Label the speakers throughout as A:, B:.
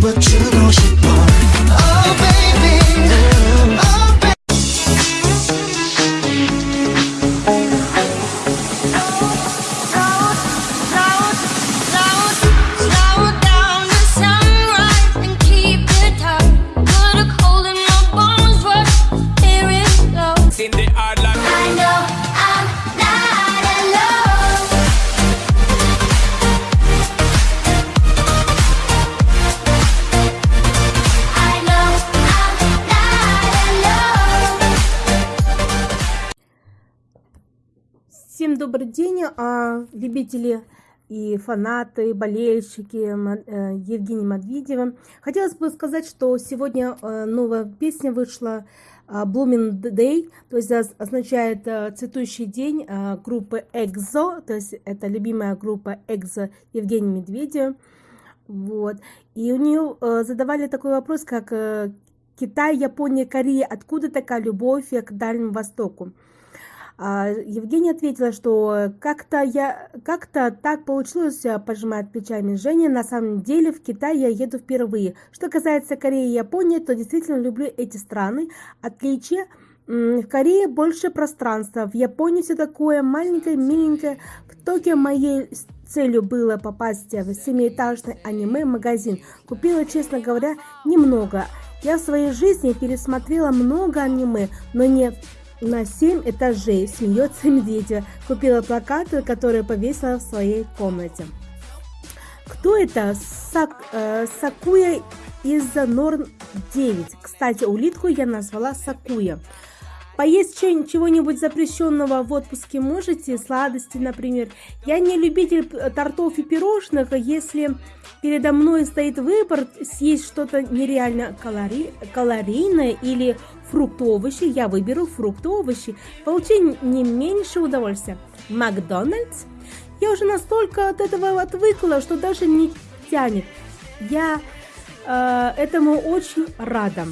A: but you Добрый день, а, любители и фанаты, болельщики э, Евгения Медведева. Хотелось бы сказать, что сегодня э, новая песня вышла а, Blooming Day, то есть означает э, цветущий день группы EXO, то есть это любимая группа EXO Евгения Медведева. Вот. И у нее задавали такой вопрос, как Китай, Япония, Корея, откуда такая любовь к Дальнему Востоку? А, Евгения ответила, что как-то я как-то так получилось, э, пожимает плечами Женя. На самом деле в Китай я еду впервые. Что касается Кореи и Японии, то действительно люблю эти страны. Отличие в Корее больше пространства, в Японии все такое маленькое, миленькое. В Токио моей целью было попасть в семиэтажный аниме-магазин. Купила, честно говоря, немного. Я в своей жизни пересмотрела много аниме, но не на 7 этажей смеется медведя. Купила плакаты, которые повесила в своей комнате. Кто это? Сак, э, Сакуя из Норн 9. Кстати, улитку я назвала Сакуя. Поесть чего-нибудь запрещенного в отпуске можете, сладости, например. Я не любитель тортов и пирожных, если передо мной стоит выбор съесть что-то нереально калори... калорийное или фрукты овощи, я выберу фрукты овощи. Получу не меньше удовольствия. Макдональдс? Я уже настолько от этого отвыкла, что даже не тянет. Я э, этому очень рада.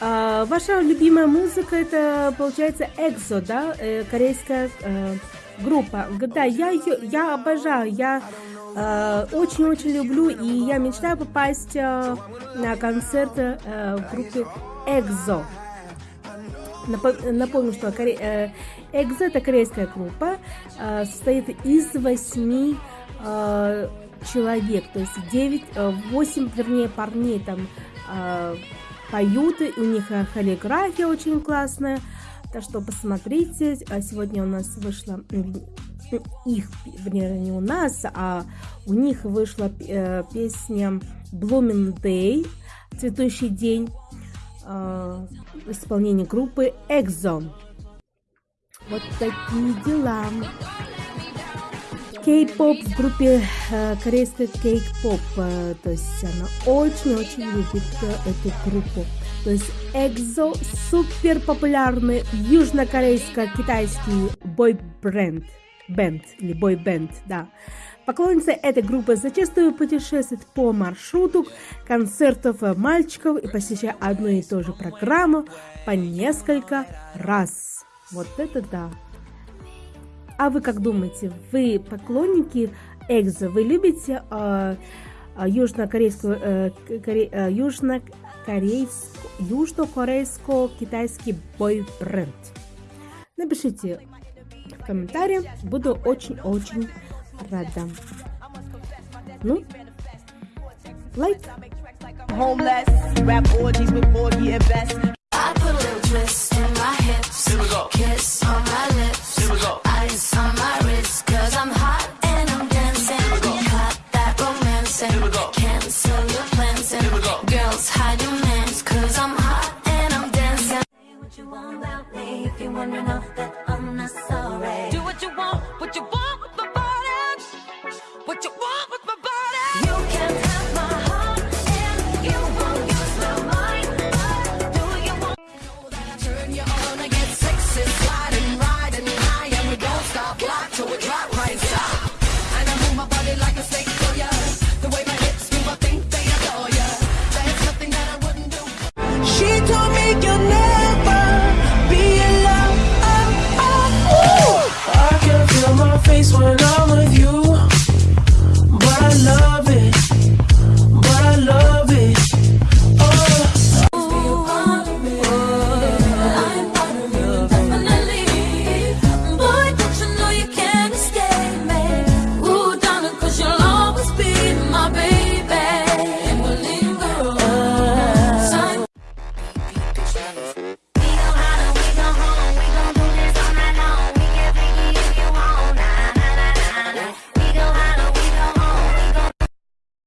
A: А, ваша любимая музыка это получается EXO, да, э, корейская э, группа. Да, я я обожаю, я э, очень-очень люблю и я мечтаю попасть э, на концерт э, группы EXO. Напомню, что коре... э, это корейская группа, э, состоит из восьми э, человек, то есть 9, 8, вернее, парней там поют, у них э, хореография очень классная. Так что посмотрите, а сегодня у нас вышла их, вернее, не у нас, а у них вышла э, песня Blooming Day, цветущий день, э, в исполнении группы EXO. Вот такие дела кей-поп в группе э, корейской кей-поп. Э, то есть она очень-очень любит э, эту группу. То есть EXO супер популярный южнокорейско-китайский бой-бренд. Бенд или бой-бенд, да. Поклонницы этой группы зачастую путешествуют по маршруту концертов мальчиков и посещая одну и ту же программу по несколько раз. Вот это да. А вы как думаете, вы поклонники Экзо? Вы любите э, южнокорейскую, э, коре, э, южнокорейско, южнокорейско-китайский бойбренд? Напишите в комментариях, буду очень-очень рада. Ну, лайк. Yeah.